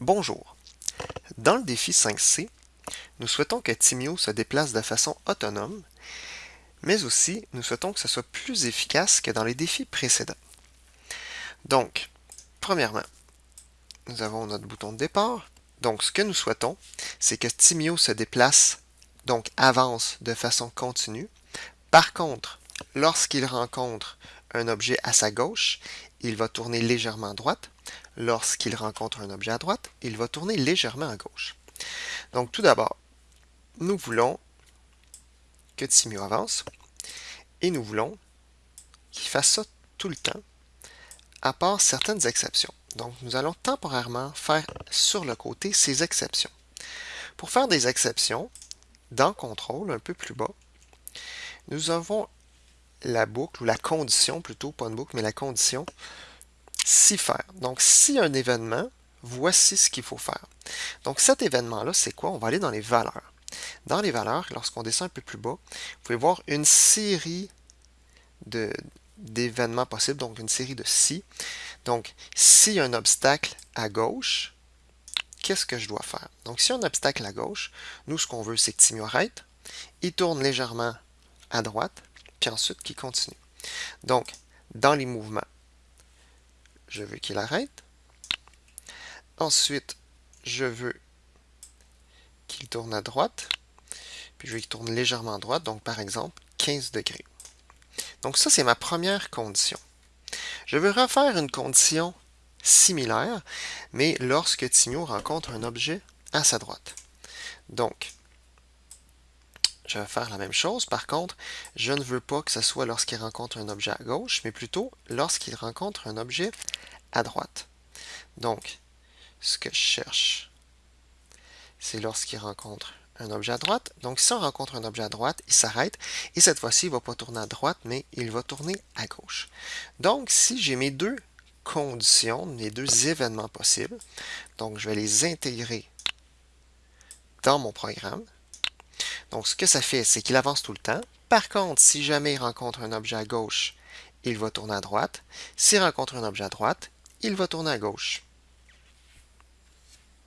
Bonjour. Dans le défi 5C, nous souhaitons que Timio se déplace de façon autonome, mais aussi nous souhaitons que ce soit plus efficace que dans les défis précédents. Donc, premièrement, nous avons notre bouton de départ. Donc, ce que nous souhaitons, c'est que Timio se déplace, donc avance de façon continue. Par contre, lorsqu'il rencontre un objet à sa gauche, il va tourner légèrement à droite. Lorsqu'il rencontre un objet à droite, il va tourner légèrement à gauche. Donc tout d'abord, nous voulons que Timio avance et nous voulons qu'il fasse ça tout le temps, à part certaines exceptions. Donc nous allons temporairement faire sur le côté ces exceptions. Pour faire des exceptions, dans Contrôle, un peu plus bas, nous avons la boucle, ou la condition plutôt, pas une boucle, mais la condition, si faire. Donc, si un événement, voici ce qu'il faut faire. Donc, cet événement-là, c'est quoi? On va aller dans les valeurs. Dans les valeurs, lorsqu'on descend un peu plus bas, vous pouvez voir une série d'événements possibles, donc une série de si. Donc, s'il y a un obstacle à gauche, qu'est-ce que je dois faire? Donc, s'il y a un obstacle à gauche, nous, ce qu'on veut, c'est que arrête. Il tourne légèrement à droite puis ensuite qu'il continue. Donc, dans les mouvements, je veux qu'il arrête. Ensuite, je veux qu'il tourne à droite, puis je veux qu'il tourne légèrement à droite, donc par exemple 15 degrés. Donc ça, c'est ma première condition. Je veux refaire une condition similaire, mais lorsque Timio rencontre un objet à sa droite. Donc, je vais faire la même chose. Par contre, je ne veux pas que ce soit lorsqu'il rencontre un objet à gauche, mais plutôt lorsqu'il rencontre un objet à droite. Donc, ce que je cherche, c'est lorsqu'il rencontre un objet à droite. Donc, si on rencontre un objet à droite, il s'arrête. Et cette fois-ci, il ne va pas tourner à droite, mais il va tourner à gauche. Donc, si j'ai mes deux conditions, mes deux événements possibles, donc je vais les intégrer dans mon programme. Donc, ce que ça fait, c'est qu'il avance tout le temps. Par contre, si jamais il rencontre un objet à gauche, il va tourner à droite. S'il rencontre un objet à droite, il va tourner à gauche.